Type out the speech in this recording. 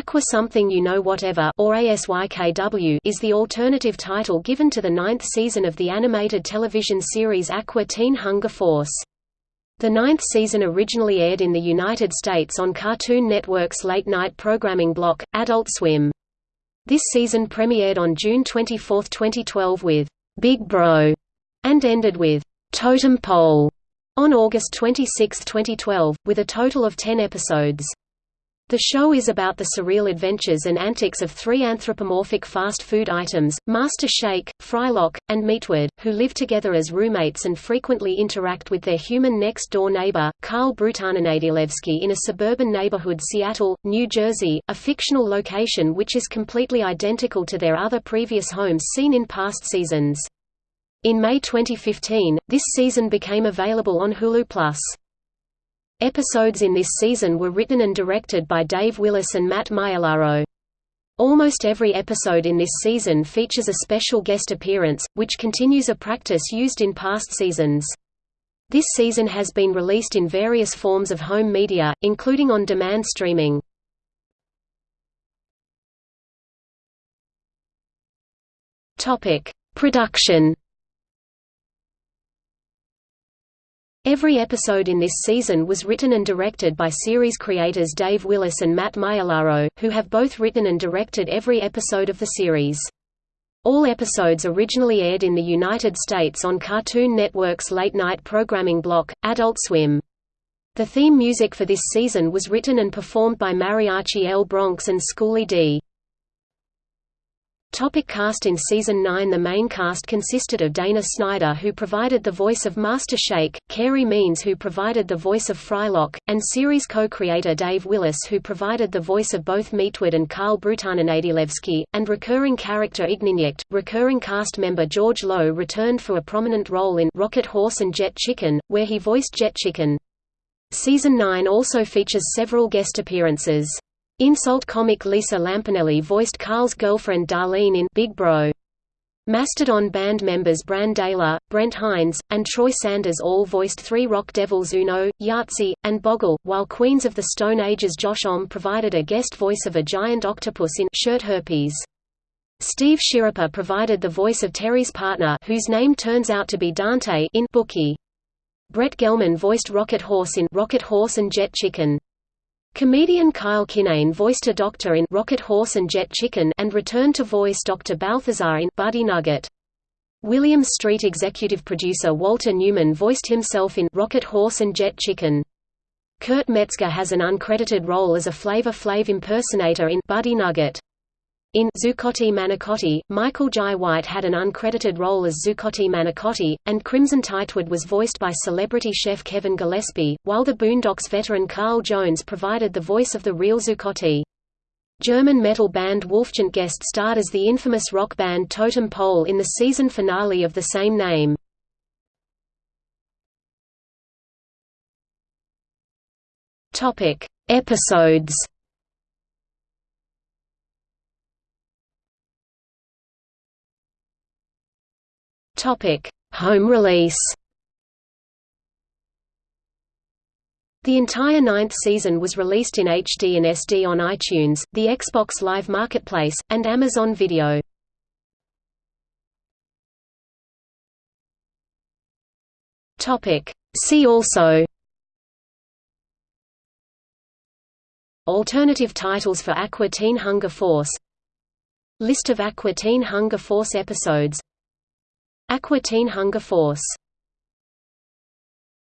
Aqua Something You Know Whatever or ASYKW is the alternative title given to the ninth season of the animated television series Aqua Teen Hunger Force. The ninth season originally aired in the United States on Cartoon Network's late-night programming block, Adult Swim. This season premiered on June 24, 2012 with Big Bro and ended with Totem Pole on August 26, 2012, with a total of 10 episodes. The show is about the surreal adventures and antics of three anthropomorphic fast food items, Master Shake, Frylock, and Meatwad, who live together as roommates and frequently interact with their human next-door neighbor, Carl Brutananadilevsky in a suburban neighborhood Seattle, New Jersey, a fictional location which is completely identical to their other previous homes seen in past seasons. In May 2015, this season became available on Hulu+. Episodes in this season were written and directed by Dave Willis and Matt Maiellaro. Almost every episode in this season features a special guest appearance, which continues a practice used in past seasons. This season has been released in various forms of home media, including on-demand streaming. Production Every episode in this season was written and directed by series creators Dave Willis and Matt Maiellaro, who have both written and directed every episode of the series. All episodes originally aired in the United States on Cartoon Network's late-night programming block, Adult Swim. The theme music for this season was written and performed by Mariachi El Bronx and Schoolly D. Topic cast In Season 9 The main cast consisted of Dana Snyder who provided the voice of Master Shake, Carey Means who provided the voice of Frylock, and series co-creator Dave Willis who provided the voice of both Meatwad and Carl Brutananadilevsky, and recurring character Ignignokt. Recurring cast member George Lowe returned for a prominent role in Rocket Horse and Jet Chicken, where he voiced Jet Chicken. Season 9 also features several guest appearances. Insult comic Lisa Lampanelli voiced Carl's girlfriend Darlene in Big Bro. Mastodon band members Brann Dailor, Brent Hinds, and Troy Sanders all voiced three rock devils Uno, Yahtzee, and Boggle, while Queens of the Stone Age's Josh Homme provided a guest voice of a giant octopus in Shirt Herpes. Steve Schirripa provided the voice of Terry's partner whose name turns out to be Dante in Bookie. Brett Gelman voiced Rocket Horse in Rocket Horse and Jet Chicken. Comedian Kyle Kinane voiced a doctor in Rocket Horse and Jet Chicken and returned to voice Dr. Balthazar in Buddy Nugget. Williams Street executive producer Walter Newman voiced himself in Rocket Horse and Jet Chicken. Kurt Metzger has an uncredited role as a Flavor Flav impersonator in Buddy Nugget. In Zuccotti Manicotti, Michael Jai White had an uncredited role as Zuccotti Manicotti, and Crimson Tightwad was voiced by celebrity chef Kevin Gillespie, while the Boondocks veteran Carl Jones provided the voice of the real Zuccotti. German metal band Wolfchant guest starred as the infamous rock band Totem Pole in the season finale of the same name. Episodes Home release. The entire ninth season was released in HD and SD on iTunes, the Xbox Live Marketplace, and Amazon Video. Topic: See also Alternative titles for Aqua Teen Hunger Force List of Aqua Teen Hunger Force episodes Aqua Teen Hunger Force